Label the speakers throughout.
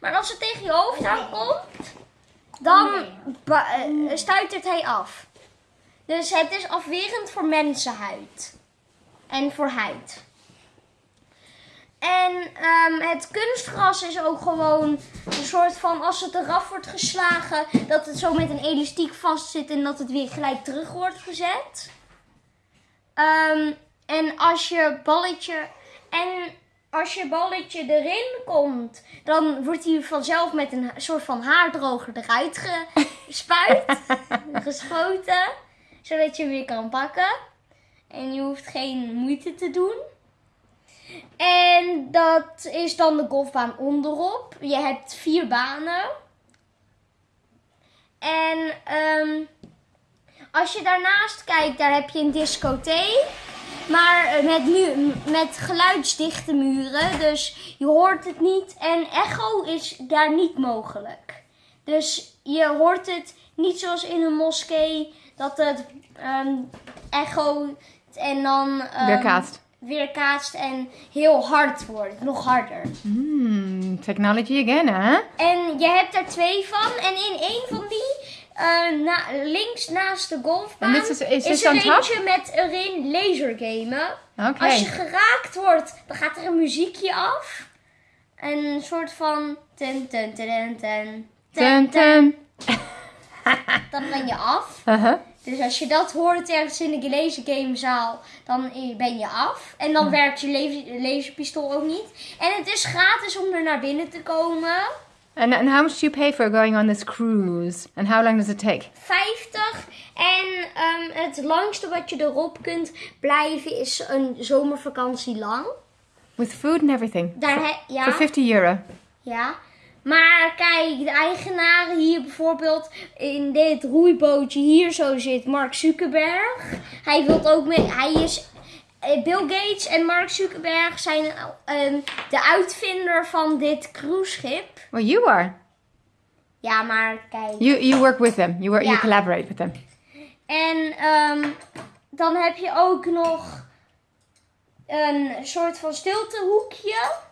Speaker 1: Maar als het tegen je hoofd aankomt, dan ba- eh, stuitert hij af. Dus het is afwerend voor mensenhuid. En voor huid. En ehm, het kunstgras is ook gewoon een soort van, als het eraf wordt geslagen, dat het zo met een elastiek vastzit en dat het weer gelijk terug wordt gezet. Ehm, en als je balletje, en als je balletje erin komt, dan wordt hij vanzelf met een soort van haardroger eruit gespuit, geschoten, zodat je hem weer kan pakken. En je hoeft geen moeite te doen. En dat is dan de golfbaan onderop. Je hebt vier banen. En ehm, als je daarnaast kijkt, daar heb je een discotheek. Maar eh, met, mu met geluidsdichte muren. Dus je hoort het niet. En echo is daar niet mogelijk. Dus je hoort het niet zoals in een moskee. Dat het ehm echo en dan ehm,
Speaker 2: Weerkaatst.
Speaker 1: weerkaatst en heel hard wordt. Nog harder.
Speaker 2: Hmm, technology again, hè?
Speaker 1: En je hebt er twee van. En in één van die, eh, na, links naast de golfbaan,
Speaker 2: En dit is-
Speaker 1: er eentje met erin lasergamen. Als je geraakt wordt, dan gaat er een muziekje af. Een soort van ten ten ten ten
Speaker 2: Ten, ten.
Speaker 1: Dan ben je af.
Speaker 2: Uh-huh.
Speaker 1: Dus als je dat hoort ergens in de lasergamezaal, dan ben je af. En dan werkt je laser- laserpistool ook niet. En het is gratis om er naar binnen te komen.
Speaker 2: And, and how much do you pay for going on this cruise? And how long does it take?
Speaker 1: 50. En ehm, het langste wat je erop kunt blijven is een zomervakantie lang.
Speaker 2: With food and everything.
Speaker 1: Daar he-
Speaker 2: For
Speaker 1: ja,
Speaker 2: 50 euro.
Speaker 1: ja. Maar kijk, de eigenaren hier bijvoorbeeld in dit roeibootje hier zo zit Mark Zuckerberg. Hij wil ook mee. Hij is. Eh, Bill Gates en Mark Zuckerberg zijn ehm, de uitvinder van dit cruiseschip.
Speaker 2: Well, you are.
Speaker 1: Ja, maar kijk.
Speaker 2: You you work with them. You work, you collaborate with them.
Speaker 1: En ehm, dan heb je ook nog een soort van stiltehoekje.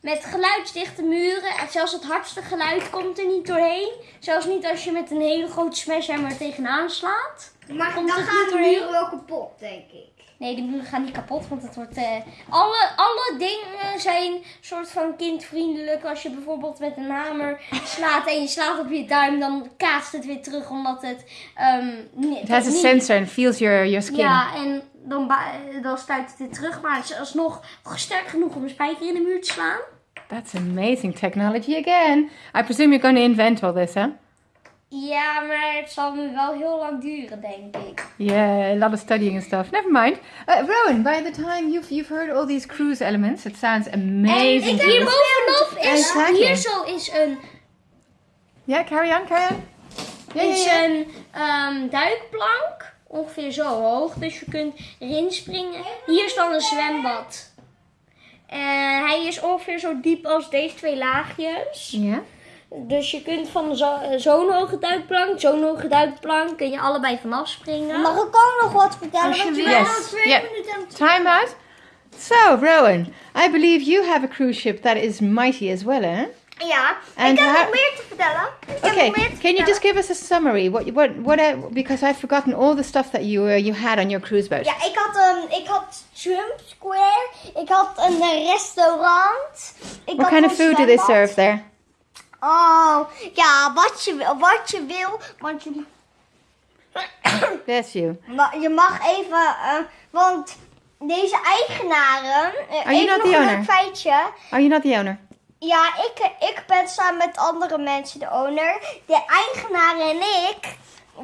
Speaker 1: Met geluidsdichte muren. En zelfs het hardste geluid komt er niet doorheen. Zelfs niet als je met een hele grote smashhammer tegenaan slaat.
Speaker 3: Maar dan
Speaker 1: niet
Speaker 3: de muren wel kapot, denk ik.
Speaker 1: Nee, de muren gaan niet kapot, want het wordt... eh, alle, alle dingen zijn soort van kindvriendelijk. Als je bijvoorbeeld met een hamer slaat en je slaat op je duim, dan kaatst het weer terug, omdat het... ehm
Speaker 2: It has a sensor and feels your, your skin.
Speaker 1: Ja, en dan, ba- dan stuit het weer terug. Maar het is alsnog sterk genoeg om een spijker in de muur te slaan.
Speaker 2: That's amazing technology again. I presume you're going to invent all this, huh?
Speaker 1: Ja, maar het zal me wel heel lang duren, denk ik.
Speaker 2: Yeah, a lot of studying and stuff. Never mind. Uh, Rowan, by the time you've you've heard all these cruise elements, it sounds
Speaker 1: En
Speaker 2: amazing.
Speaker 1: hier bovenop is,
Speaker 2: Exactly.
Speaker 1: hier zo is een,
Speaker 2: Yeah, carry on, carry on. Yeah,
Speaker 1: is
Speaker 2: yeah, yeah.
Speaker 1: een ehm, duikplank. Ongeveer zo hoog. Dus je kunt erin springen. Hier is dan een zwembad. En hij is ongeveer zo diep als deze twee laagjes.
Speaker 2: Yeah.
Speaker 1: Dus je kunt van zo- zo'n hoge duikplank, zo'n hoge duikplank, kun je allebei vanaf springen.
Speaker 3: Mag ik ook nog wat vertellen?
Speaker 1: Als je wil.
Speaker 2: Yes. Yeah. Time out. So, Rowan, I believe you have a cruise ship that is mighty as well, eh?
Speaker 3: Ja,
Speaker 2: And
Speaker 3: ik heb
Speaker 2: how-
Speaker 3: nog meer te vertellen. Ik heb
Speaker 2: Okay,
Speaker 3: nog meer te
Speaker 2: can you just give us a summary? What, what, what? Uh, because I've forgotten all the stuff that you uh, you had on your cruise boat.
Speaker 3: Ja, ik had, een, ik had Trump Square. Ik had een eh, restaurant. Ik
Speaker 2: What
Speaker 3: had
Speaker 2: kind of food do they serve there?
Speaker 3: Oh, ja, wat je wil. Wat je wil. Want je,
Speaker 2: Bless you.
Speaker 3: je mag even... eh, want deze eigenaren... eh,
Speaker 2: Are
Speaker 3: even nog een feitje.
Speaker 2: Are you not the owner?
Speaker 3: Ja, ik, ik ben samen met andere mensen de owner. De eigenaar en ik,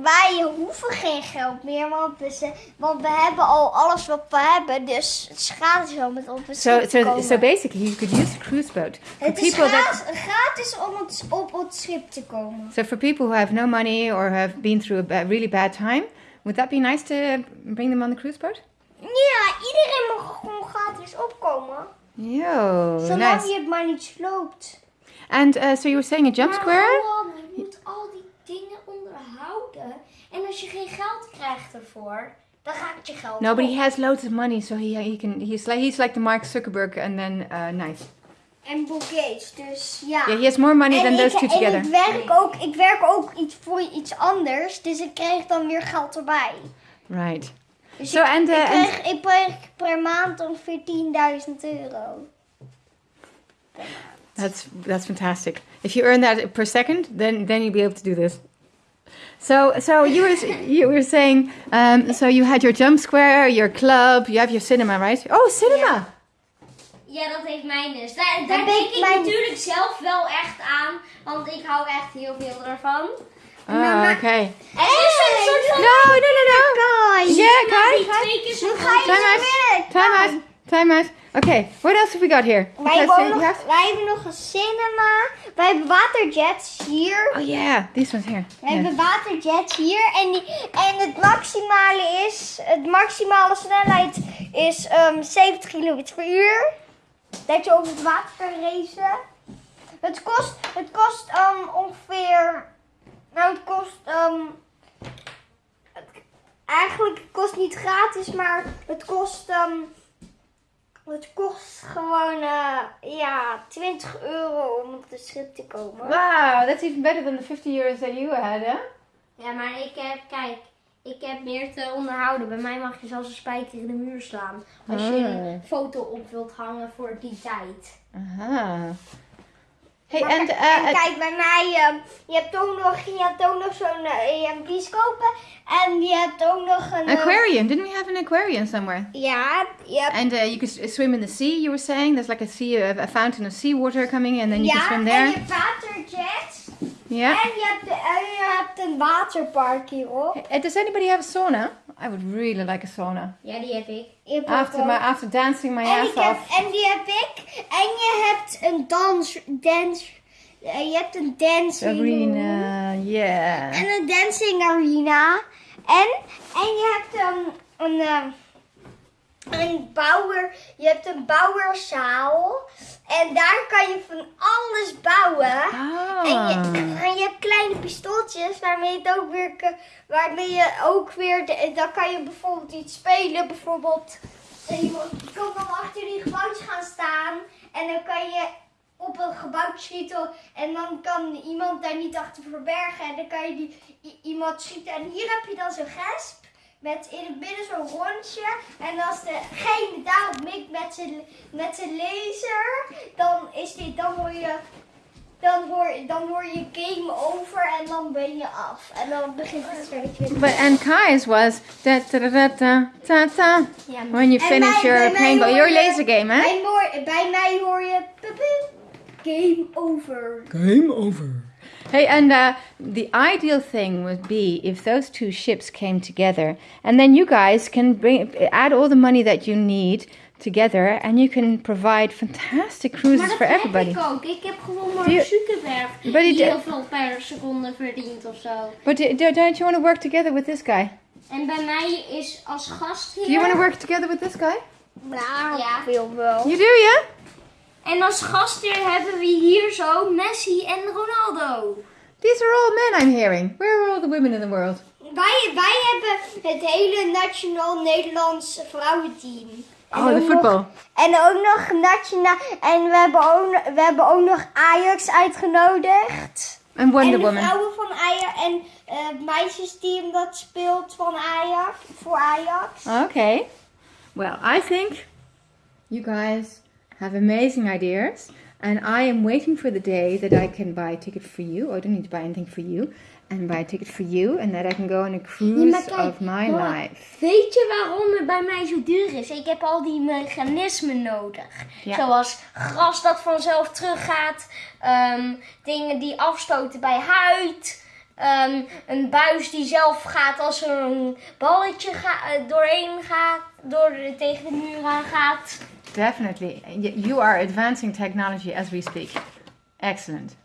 Speaker 3: wij hoeven geen geld meer, want we, ze- want we hebben al alles wat we hebben. Dus het is gratis om het op het
Speaker 2: So,
Speaker 3: schip te
Speaker 2: so,
Speaker 3: komen.
Speaker 2: so basically, you could use the cruise boat for
Speaker 3: het is
Speaker 2: people that.
Speaker 3: gratis, om het, op het schip te komen.
Speaker 2: So for people who have no money or have been through a really bad time, would that be nice to bring them on the cruise boat?
Speaker 3: Ja, iedereen mag gewoon gratis opkomen.
Speaker 2: Yo,
Speaker 3: Zolang
Speaker 2: nice.
Speaker 3: je het maar niet sloopt.
Speaker 2: And uh, so you were saying a jump square?
Speaker 1: gewoon, je moet al die dingen En als je geen geld krijgt ervoor, dan gaat je geld
Speaker 2: No, but
Speaker 1: op.
Speaker 2: he has loads of money, so he he can he's like he's like the Mark Zuckerberg, and then uh, nice.
Speaker 3: en Bill Gates. Dus ja.
Speaker 2: Yeah, he has more money than
Speaker 3: en
Speaker 2: those
Speaker 3: ik,
Speaker 2: two together.
Speaker 3: En ik werk, ook, ik werk ook iets voor iets anders. Dus ik krijg dan weer geld erbij.
Speaker 2: Right.
Speaker 3: Dus
Speaker 2: So,
Speaker 3: ik,
Speaker 2: and,
Speaker 3: ik,
Speaker 2: uh, and-
Speaker 3: ik krijg per maand ongeveer 10.000 euro.
Speaker 2: That's that's fantastic. If you earn that per second, then then you'll be able to do this. So so you were you were saying um, so you had your jump square, your club, you have your cinema, right? Oh, cinema.
Speaker 1: Ja, dat heeft mijn dus. Daar,
Speaker 3: Dat
Speaker 1: daar
Speaker 3: ben
Speaker 1: denk
Speaker 3: ik
Speaker 1: ik
Speaker 3: mijn-
Speaker 1: natuurlijk zelf wel echt aan. Want ik hou echt heel veel ervan.
Speaker 2: Oh, okay.
Speaker 1: En het is een soort van...
Speaker 2: No, no, no, no.
Speaker 3: Guys.
Speaker 2: Yeah,
Speaker 1: die
Speaker 2: guys.
Speaker 1: twee keer zo
Speaker 3: ga je
Speaker 1: groot
Speaker 2: Time out. Time out. Time out. Okay. What else have we got here?
Speaker 3: Wij hebben,
Speaker 2: uh,
Speaker 3: nog,
Speaker 2: have-
Speaker 3: wij hebben nog een cinema. Wij hebben waterjets hier.
Speaker 2: Oh yeah, these ones here.
Speaker 3: We
Speaker 2: Yeah.
Speaker 3: hebben waterjets hier. En, die, en het maximale is... Het maximale snelheid is ehm 70 km per uur. Dat je over het water kan racen. Het kost, het kost ehm, ongeveer... Nou, het kost... ehm, het- eigenlijk het kost niet gratis, maar het kost... ehm, het kost gewoon eh, ja, 20 euro om op de schip te komen.
Speaker 2: Wow, that's even better than the 50 euros that you had, huh?
Speaker 1: Ja, maar ik heb, kijk, ik heb meer te onderhouden. Bij mij mag je zelfs een spijker in de muur slaan. Als je een
Speaker 2: Oh.
Speaker 1: foto op wilt hangen voor die tijd.
Speaker 2: Aha. Hey,
Speaker 3: Maar kijk-
Speaker 2: uh,
Speaker 3: en kijk, bij mij, ehm, je hebt ook nog, je hebt ook nog zo'n eh, je. En je hebt ook nog een... eh,
Speaker 2: aquarium. Didn't we have an aquarium somewhere?
Speaker 3: ja, je hebt,
Speaker 2: And uh, you could swim in the sea. You were saying there's like a sea, a, a fountain of seawater coming, in. and then you
Speaker 3: ja,
Speaker 2: can swim
Speaker 3: en
Speaker 2: there.
Speaker 3: je hebt waterjets.
Speaker 2: Yeah.
Speaker 3: En je hebt, en je hebt een waterpark hierop.
Speaker 2: Uh, does anybody have a sauna? I would really like a sauna.
Speaker 1: Ja, die heb ik.
Speaker 2: After my after dancing my
Speaker 3: en,
Speaker 2: ass
Speaker 3: ik heb,
Speaker 2: off.
Speaker 3: en die heb ik. En je hebt een dans... dans eh, je hebt een dancing.
Speaker 2: Arena, yeah.
Speaker 3: En een dancing arena. En, en je hebt um, een, um, een bouwer. Je hebt een bouwerzaal. En daar kan je van alles bouwen. En, je,
Speaker 2: Ah.
Speaker 3: en je hebt kleine pistooltjes waarmee je het ook weer, waarmee je ook weer, dan kan je bijvoorbeeld iets spelen. Bijvoorbeeld, eh, je kan dan achter die gebouwtjes gaan staan en dan kan je op een gebouw schieten en dan kan iemand daar niet achter verbergen en dan kan je die, iemand schieten. En hier heb je dan zo'n gesp met in het midden zo'n rondje en als degene daarop mikt met zijn met zijn laser, dan is dit, dan hoor je dan hoor, dan hoor je game over en dan ben je af. En dan begint het spelletje.
Speaker 2: But and Kai's was da da da da da ta ta.
Speaker 1: Ja,
Speaker 2: When you finish
Speaker 3: bij-
Speaker 2: your
Speaker 3: bij
Speaker 2: paintball, your
Speaker 3: je-
Speaker 2: laser game, hè?
Speaker 3: Bij, bij mij hoor je game over.
Speaker 2: Game over. Hey, and uh, the ideal thing would be if those two ships came together, and then you guys can bring add all the money that you need together, and you can provide fantastic
Speaker 1: Maar
Speaker 2: cruises
Speaker 1: dat
Speaker 2: for
Speaker 1: heb
Speaker 2: everybody.
Speaker 1: ik ook. Ik heb gewoon
Speaker 2: Do you-
Speaker 1: Mark Zuckerberg
Speaker 2: But he
Speaker 1: die
Speaker 2: did-
Speaker 1: heel veel per seconde verdient of zo.
Speaker 2: But do, do- don't you want to work together with this guy?
Speaker 1: En bij mij is als gastheer...
Speaker 2: Do you want to work together with this guy?
Speaker 3: Nou,
Speaker 1: Ja.
Speaker 3: veel wel.
Speaker 2: You do, yeah?
Speaker 1: En als gastheer hebben we hier zo Messi en Ronaldo.
Speaker 2: These are all men I'm hearing. Where are all the women in the world?
Speaker 3: Wij, wij hebben het hele Nationaal Nederlands vrouwenteam. En
Speaker 2: Oh,
Speaker 3: nog-
Speaker 2: football.
Speaker 3: En ook nog nationaal. En we hebben ook, nog- we hebben ook nog Ajax uitgenodigd.
Speaker 2: And Wonder
Speaker 3: en de
Speaker 2: Woman.
Speaker 3: vrouwen van Ajax. En eh, het meisjesteam dat speelt van Ajax. Voor Ajax.
Speaker 2: Okay. Well, I think you guys have amazing ideas, and I am waiting for the day that I can buy a ticket for you. I don't need to buy anything for you, and buy a ticket for you, and that I can go on a cruise
Speaker 1: kijk,
Speaker 2: of my
Speaker 1: hoor.
Speaker 2: life.
Speaker 1: Weet je waarom het bij mij zo duur is? Ik heb al die mechanismen nodig.
Speaker 2: Ja.
Speaker 1: Zoals gras dat vanzelf teruggaat. ehm, dingen die afstoten bij huid. ehm, een buis die zelf gaat als er een balletje ga- eh, doorheen gaat. Door de, tegen de muur aan gaat.
Speaker 2: Definitely, you are advancing technology as we speak. Excellent.